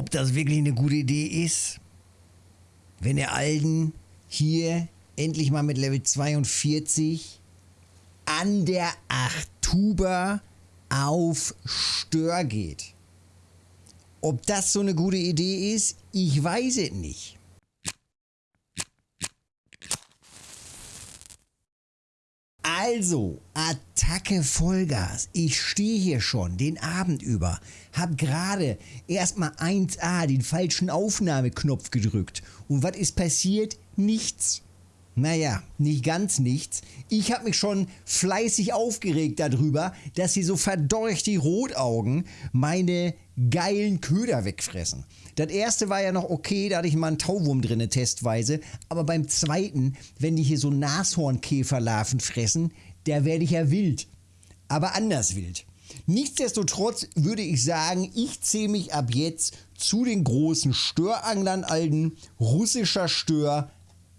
ob das wirklich eine gute Idee ist, wenn der Alden hier endlich mal mit Level 42 an der Achtuber auf Stör geht. Ob das so eine gute Idee ist, ich weiß es nicht. Also, Attacke Vollgas. Ich stehe hier schon den Abend über, hab gerade erstmal 1A den falschen Aufnahmeknopf gedrückt. Und was ist passiert? Nichts. Naja, nicht ganz nichts. Ich habe mich schon fleißig aufgeregt darüber, dass sie so verdorcht die Rotaugen meine geilen Köder wegfressen. Das erste war ja noch okay, da hatte ich mal einen Tauwurm drinne testweise, aber beim zweiten, wenn die hier so Nashornkäferlarven fressen, der werde ich ja wild. Aber anders wild. Nichtsdestotrotz würde ich sagen, ich zähle mich ab jetzt zu den großen Störanglern alten russischer Stör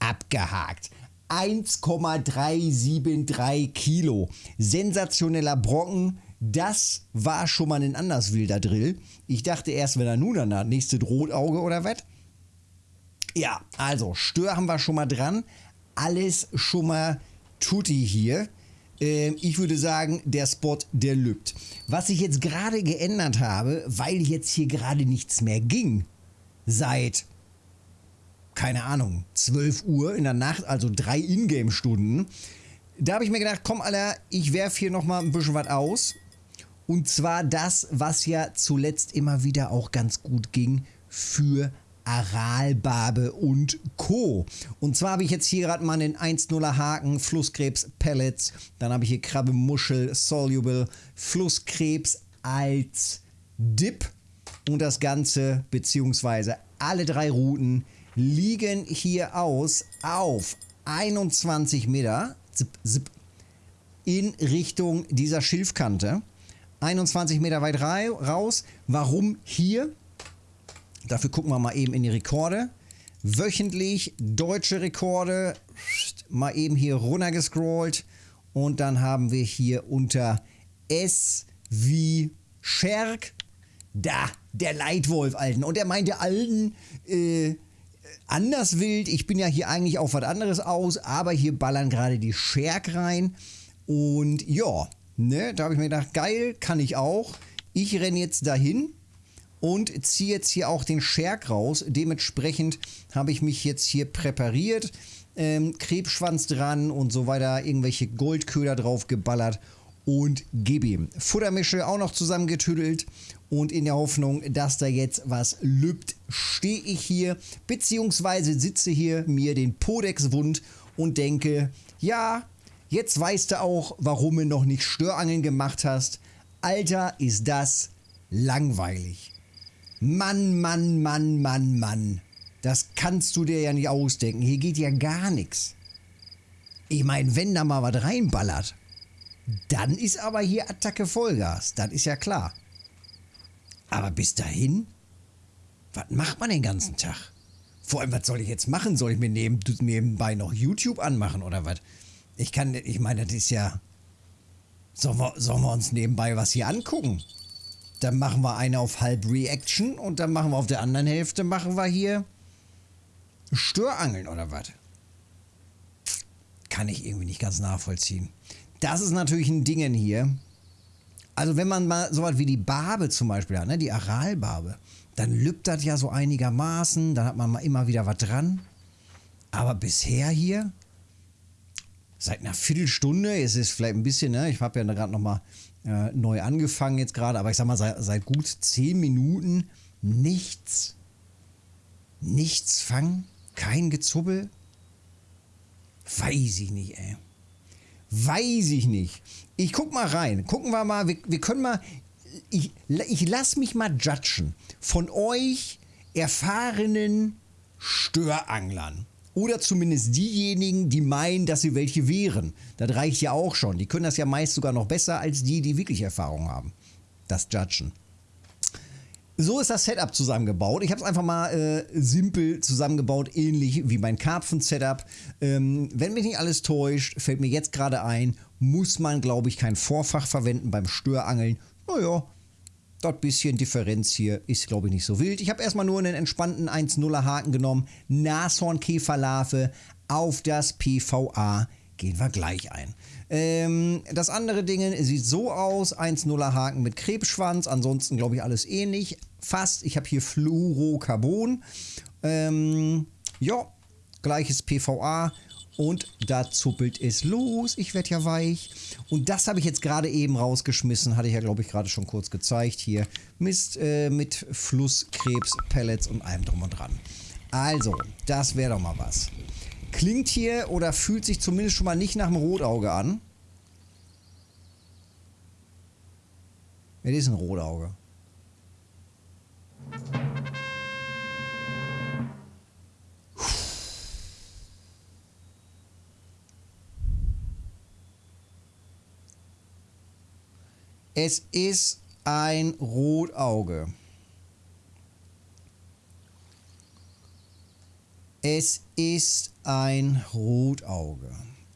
abgehakt. 1,373 Kilo. Sensationeller Brocken. Das war schon mal ein anders wilder Drill. Ich dachte erst, wenn er nun danach nächste Rotauge oder was. Ja, also Stör haben wir schon mal dran. Alles schon mal tutti hier. Ähm, ich würde sagen, der Spot, der lübt. Was ich jetzt gerade geändert habe, weil jetzt hier gerade nichts mehr ging, seit keine Ahnung, 12 Uhr in der Nacht, also drei Ingame-Stunden. Da habe ich mir gedacht, komm Alter, ich werfe hier nochmal ein bisschen was aus. Und zwar das, was ja zuletzt immer wieder auch ganz gut ging für Aralbarbe und Co. Und zwar habe ich jetzt hier gerade mal einen 1-0er Haken, Flusskrebs Pellets, dann habe ich hier Krabbe Muschel Soluble, Flusskrebs als Dip und das Ganze beziehungsweise alle drei Routen liegen hier aus auf 21 Meter zip, zip, in Richtung dieser Schilfkante. 21 Meter weit raus. Warum hier? Dafür gucken wir mal eben in die Rekorde. Wöchentlich deutsche Rekorde. Mal eben hier runtergescrollt. Und dann haben wir hier unter S wie Scherk. Da, der Leitwolf, Alten. Und er meinte Alten, äh, anders wild. Ich bin ja hier eigentlich auf was anderes aus, aber hier ballern gerade die Scherk rein. Und ja, ne, da habe ich mir gedacht, geil, kann ich auch. Ich renne jetzt dahin und ziehe jetzt hier auch den Scherk raus. Dementsprechend habe ich mich jetzt hier präpariert. Ähm, Krebsschwanz dran und so weiter, irgendwelche Goldköder drauf geballert und gib ihm. Futtermische auch noch zusammengetüdelt und in der Hoffnung, dass da jetzt was lübt, stehe ich hier, beziehungsweise sitze hier mir den Podex wund und denke, ja, jetzt weißt du auch, warum du noch nicht Störangeln gemacht hast. Alter, ist das langweilig. Mann, Mann, Mann, Mann, Mann. Das kannst du dir ja nicht ausdenken. Hier geht ja gar nichts. Ich meine, wenn da mal was reinballert, dann ist aber hier Attacke Vollgas. Das ist ja klar. Aber bis dahin, was macht man den ganzen Tag? Vor allem, was soll ich jetzt machen? Soll ich mir neben, nebenbei noch YouTube anmachen oder was? Ich kann, ich meine, das ist ja. Sollen wir, sollen wir uns nebenbei was hier angucken? Dann machen wir eine auf halb Reaction und dann machen wir auf der anderen Hälfte machen wir hier Störangeln oder was? Kann ich irgendwie nicht ganz nachvollziehen. Das ist natürlich ein Ding hier. Also wenn man mal so was wie die Barbe zum Beispiel hat, ne, die Aralbarbe, dann lübt das ja so einigermaßen, dann hat man mal immer wieder was dran. Aber bisher hier, seit einer Viertelstunde, es ist vielleicht ein bisschen, ne, ich habe ja gerade nochmal äh, neu angefangen jetzt gerade, aber ich sag mal, seit, seit gut zehn Minuten nichts. Nichts fangen, kein Gezubbel. Weiß ich nicht, ey. Weiß ich nicht. Ich guck mal rein. Gucken wir mal. Wir, wir können mal. Ich, ich lass mich mal judgen. Von euch erfahrenen Störanglern. Oder zumindest diejenigen, die meinen, dass sie welche wären. Das reicht ja auch schon. Die können das ja meist sogar noch besser als die, die wirklich Erfahrung haben. Das Judgen. So ist das Setup zusammengebaut. Ich habe es einfach mal äh, simpel zusammengebaut, ähnlich wie mein Karpfen-Setup. Ähm, wenn mich nicht alles täuscht, fällt mir jetzt gerade ein, muss man, glaube ich, kein Vorfach verwenden beim Störangeln. Naja, Dort bisschen Differenz hier ist, glaube ich, nicht so wild. Ich habe erstmal nur einen entspannten 1-0er Haken genommen. Nashornkäferlarve auf das PVA gehen wir gleich ein. Ähm, das andere Ding sieht so aus: 1-0er Haken mit Krebsschwanz. Ansonsten glaube ich alles ähnlich. Fast. Ich habe hier Fluorocarbon. Ähm, ja, gleiches PVA. Und da zuppelt es los. Ich werde ja weich. Und das habe ich jetzt gerade eben rausgeschmissen. Hatte ich ja, glaube ich, gerade schon kurz gezeigt. Hier Mist äh, mit Flusskrebs, Pellets und allem drum und dran. Also, das wäre doch mal was. Klingt hier oder fühlt sich zumindest schon mal nicht nach einem Rotauge an. Es ist ein Rotauge. Es ist ein Rotauge. Es ist ein Rotauge.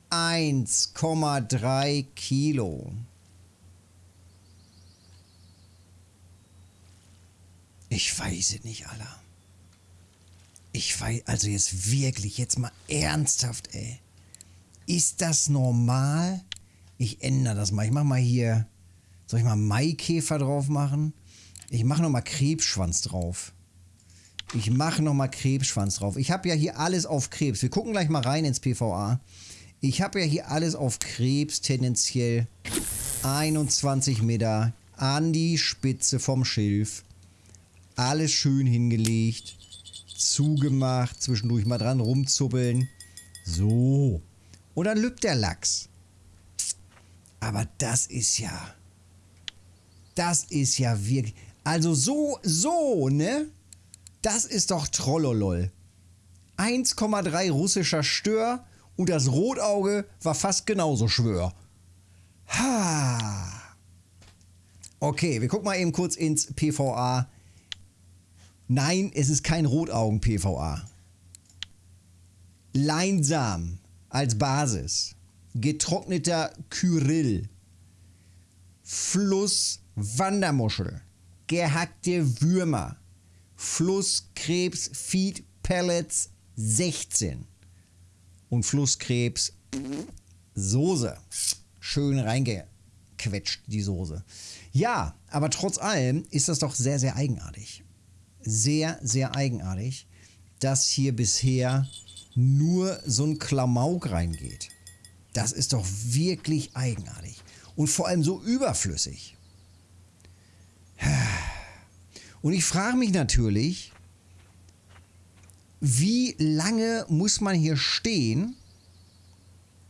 1,3 Kilo. Ich weiß es nicht, Alter. Ich weiß, also jetzt wirklich, jetzt mal ernsthaft, ey. Ist das normal? Ich ändere das mal. Ich mach mal hier, soll ich mal Maikäfer drauf machen? Ich mache noch mal Krebsschwanz drauf. Ich mache nochmal Krebsschwanz drauf. Ich habe ja hier alles auf Krebs. Wir gucken gleich mal rein ins PVA. Ich habe ja hier alles auf Krebs, tendenziell 21 Meter an die Spitze vom Schilf. Alles schön hingelegt, zugemacht, zwischendurch mal dran rumzuppeln. So. Und dann lübt der Lachs. Aber das ist ja... Das ist ja wirklich... Also so, so, ne? Das ist doch Trollolol. 1,3 russischer Stör und das Rotauge war fast genauso schwör. Ha. Okay, wir gucken mal eben kurz ins PVA. Nein, es ist kein Rotaugen-PVA. Leinsam als Basis. Getrockneter Kyrill. Fluss Wandermuschel. Gehackte Würmer. Flusskrebs Feed Pellets 16 und Flusskrebs Soße. Schön reingequetscht, die Soße. Ja, aber trotz allem ist das doch sehr, sehr eigenartig. Sehr, sehr eigenartig, dass hier bisher nur so ein Klamauk reingeht. Das ist doch wirklich eigenartig. Und vor allem so überflüssig. Und ich frage mich natürlich, wie lange muss man hier stehen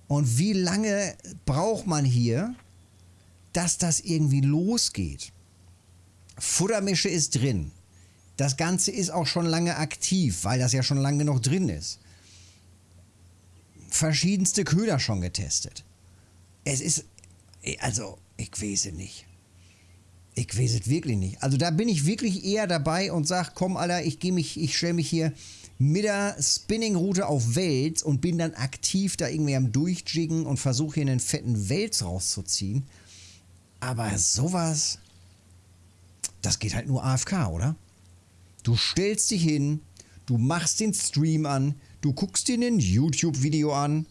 und wie lange braucht man hier, dass das irgendwie losgeht. Futtermische ist drin. Das Ganze ist auch schon lange aktiv, weil das ja schon lange noch drin ist. Verschiedenste Köder schon getestet. Es ist, also, ich weiß nicht. Ich weiß es wirklich nicht. Also da bin ich wirklich eher dabei und sage, komm Alter, ich gehe mich, ich stelle mich hier mit der Spinning-Route auf Wels und bin dann aktiv da irgendwie am Durchjiggen und versuche hier einen fetten Wels rauszuziehen. Aber sowas, das geht halt nur AFK, oder? Du stellst dich hin, du machst den Stream an, du guckst dir ein YouTube-Video an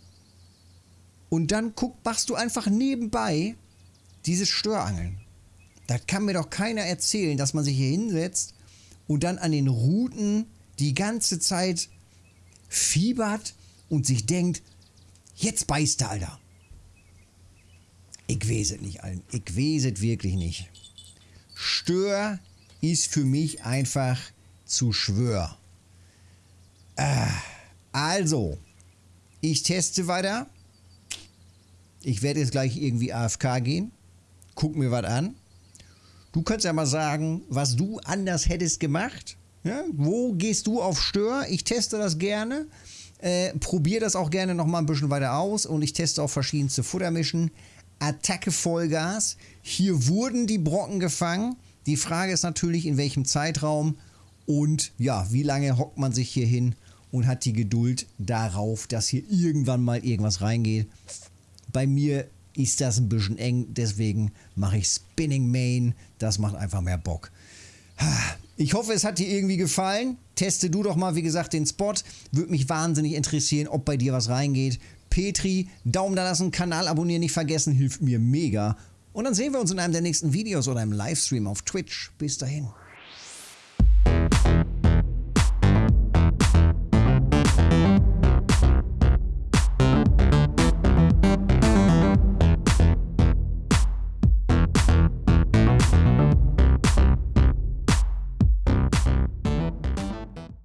und dann guck, machst du einfach nebenbei dieses Störangeln. Da kann mir doch keiner erzählen, dass man sich hier hinsetzt und dann an den Routen die ganze Zeit fiebert und sich denkt, jetzt beißt er, Alter. Ich weiß es nicht, Alter. Ich weiß es wirklich nicht. Stör ist für mich einfach zu schwör. Äh, also, ich teste weiter. Ich werde jetzt gleich irgendwie AFK gehen. Guck mir was an. Du kannst ja mal sagen, was du anders hättest gemacht. Ja? Wo gehst du auf Stör? Ich teste das gerne. Äh, probiere das auch gerne noch mal ein bisschen weiter aus und ich teste auch verschiedenste Futtermischen. Attacke Vollgas. Hier wurden die Brocken gefangen. Die Frage ist natürlich, in welchem Zeitraum und ja, wie lange hockt man sich hier hin und hat die Geduld darauf, dass hier irgendwann mal irgendwas reingeht. Bei mir ist das ein bisschen eng. Deswegen mache ich Spinning Main. Das macht einfach mehr Bock. Ich hoffe, es hat dir irgendwie gefallen. Teste du doch mal, wie gesagt, den Spot. Würde mich wahnsinnig interessieren, ob bei dir was reingeht. Petri, Daumen da lassen, Kanal abonnieren nicht vergessen, hilft mir mega. Und dann sehen wir uns in einem der nächsten Videos oder im Livestream auf Twitch. Bis dahin.